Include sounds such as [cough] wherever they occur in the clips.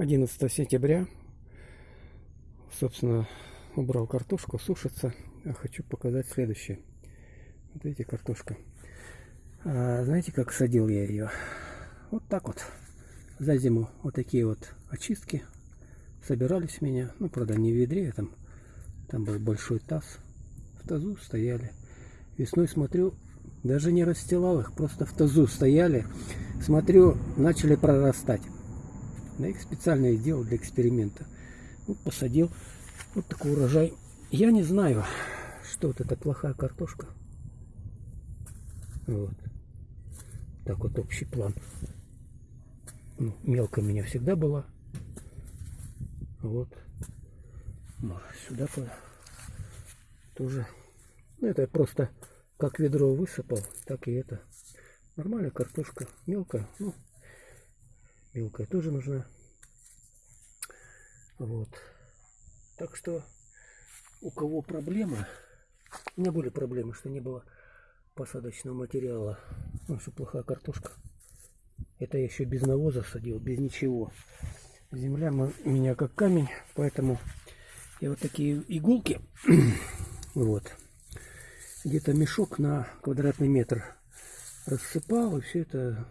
11 сентября. Собственно, убрал картошку, сушится. А хочу показать следующее. Вот видите, картошка. А, знаете, как садил я ее? Вот так вот. За зиму вот такие вот очистки собирались у меня. Ну, правда, не в ведре, там, там был большой таз. В тазу стояли. Весной смотрю, даже не расстилал их, просто в тазу стояли. Смотрю, начали прорастать. Да их специально сделал для эксперимента. Вот посадил вот такой урожай. Я не знаю, что вот это плохая картошка. Вот. Так вот общий план. Ну, мелко меня всегда была. Вот. Может, сюда тоже. Ну, это просто как ведро высыпал, так и это. Нормальная картошка. Мелкая. Ну, мелкая тоже нужна. Вот. Так что у кого проблема, у меня были проблемы, что не было посадочного материала. Ну, что плохая картошка. Это я еще без навоза садил, без ничего. Земля у меня как камень, поэтому я вот такие иголки, [clears throat] вот, где-то мешок на квадратный метр рассыпал и все это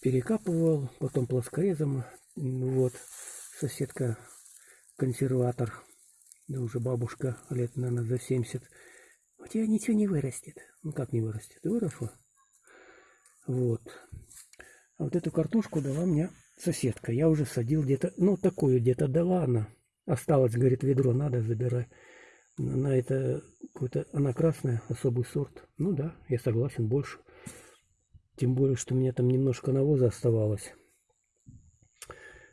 перекапывал, потом плоскорезом, вот, соседка консерватор, да уже бабушка лет, наверное, за 70, у тебя ничего не вырастет. Ну как не вырастет? Выросла. Вот. А вот эту картошку дала мне соседка. Я уже садил где-то, ну такую где-то дала она. Осталось, говорит, ведро надо, забирай. На это какой-то, она красная, особый сорт. Ну да, я согласен, больше. Тем более, что у меня там немножко навоза оставалось.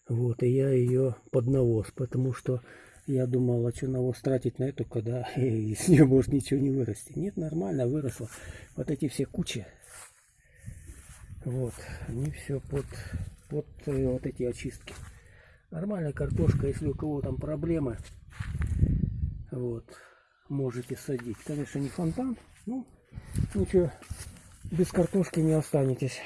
Вот, и я ее под навоз, потому что я думал, а что навоз тратить на эту, когда [laughs] из нее может ничего не вырасти. Нет, нормально выросло. Вот эти все кучи, вот, они все под, под э, вот эти очистки. Нормальная картошка, если у кого там проблемы, вот, можете садить. Конечно, не фонтан, ну, ничего, без картошки не останетесь.